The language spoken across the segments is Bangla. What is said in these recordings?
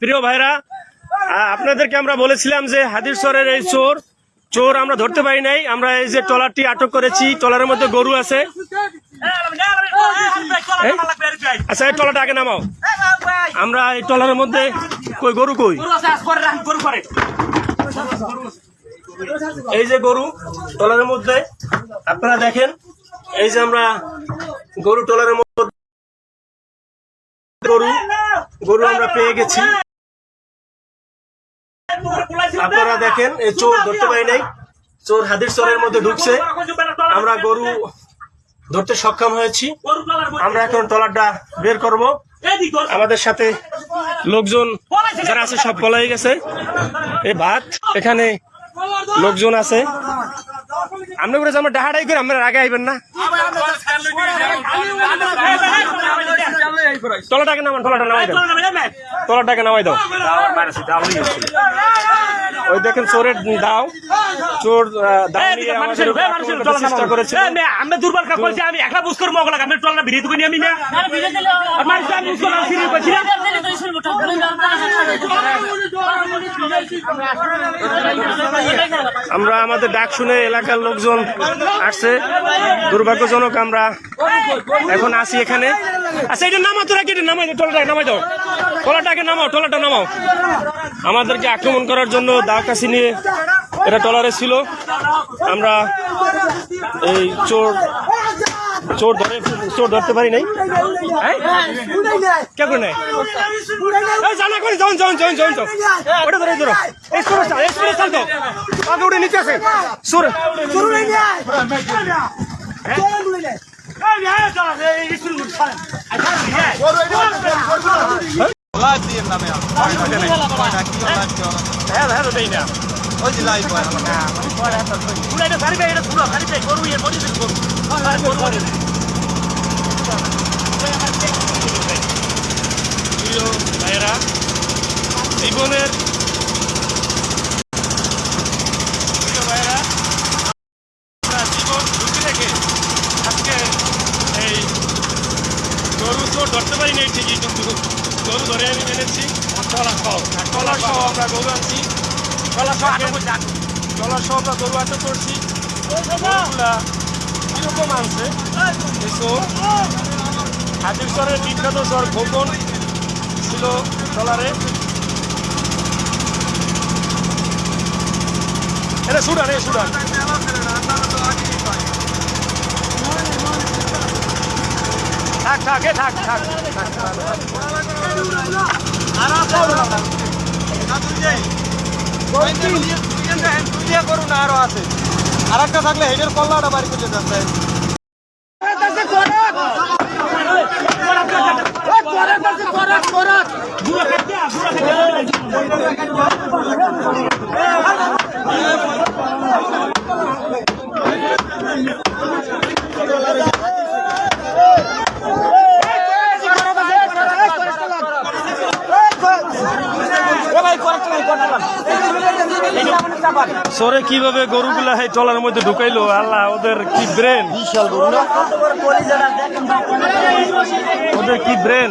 প্রিয় ভাইরা আপনাদেরকে আমরা বলেছিলাম যে হাদির হাদিরসরের এই চোর চোর আমরা ধরতে পারি নাই, আমরা এই যে ট্রলারটি আটক করেছি, ট্রলারের মধ্যে গরু আছে। আচ্ছা এই ট্রলারটা আগে নামাও। আমরা এই ট্রলারের মধ্যে কই, গরু কই? এই যে গরু, ট্রলারের মধ্যে, আপনারা দেখেন, এই যে আমরা গরু ট্রলারের মধ্যে গরু গরু আমরা পেয়ে গেছি। আপনারা দেখেন এই চোর ধরতে পারি নাই। চোর হাদির চোরের মধ্যে ঢুকছে। আমরা গরু ধরতে সক্ষম হয়েছি। আমরা এখন ট্রলারটা বের করব। আমাদের সাথে লোকজন যারা আছে সব পলাই গেছে। এই ভাত এখানে লোকজন আছে। আপনি করে আমরা ডাহাডাই করে আমরা আগে আইবেন না। তলাটাকে নামান তলাটা নামাই দাও। তলাটাকে নামাই দাও। ওই দেখেন চোরের দাও। চোর চেষ্টা করেছে আমি দুর্বল কাজ করছি আমি একলা বুঝ করব ওগুলা। আমি টলনা ভিড়ে তুমি আমি না মানুষ আমি বুঝ করলাম আমরা আমাদের ডাক শুনে এলাকার লোকজন আসছে। দুর্ভাগ্যজনক আমরা এখন আসি এখানে। আচ্ছা এটা নামাও তোরা কি এটা নামাই টলাটাকে নামাই দাও। টলাটাকে নামাও, টলাটা নামাও। আমাদেরকে আক্রমণ করার জন্য দা কাশি নিয়ে। এটা টলারে ছিল। আমরা এই চোর চোর ধরে চোর ধরতে পারি নাই? হ্যাঁ? কে করে নেয়? এই জানা করে ওটা ধরে ধরো। এই সুরে চাল এই সুরে চাল তো। আগে উঠে নিচে আছে। সুরে হ্যাঁ হ্যাঁ দেই না। এটা সারি ভাই এটা পুরো সারি গরু এর মধ্যে গরু প্রিয় ভাইয়েরা জীবনের প্রিয় ভাইয়েরা জীবন ঝুঁকি রেখে আজকে এই গরু তো ধরতে পারি নাই ঠিকই কিন্তু গরু ধরে আমি এনেছি টলা সহ টলা সহ আমরা গরু আনছি টলা সহ টলা সহ আমরা গরু আটক করছি গরুগুলা কীরকম আনছে চোর হাজির চরের বিখ্যাত চর খোকন ছিল ট্রলারে এটা সুডান এ সুডান। থাক থাক এ থাক থাক। করুন আরও আছে। আর একটা থাকলে হেডের কল্লাটা বাড়ি করলে যাচ্ছে সরে কীভাবে গরুগুলা এই টলার মধ্যে ঢুকাইলো? আল্লাহ ওদের কি ব্রেন বিশাল গরু না? ওদের কি ব্রেন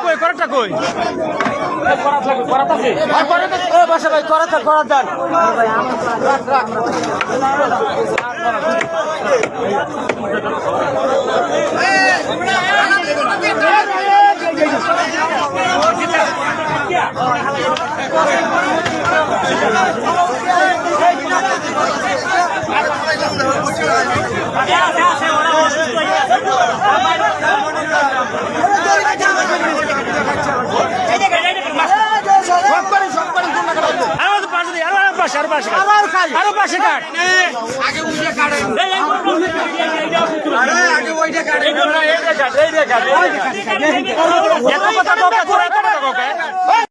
কই করাটা কই? বাসা ভাই করা থাক করা দেন আরও পাশে আবার খাই আরও পাশে কাট আগে উঠে কাটে আরে আগে ওইটা কাটে এইটা কাট এইটা কাট এত কথা কোকা তোরা এত কথা কোকা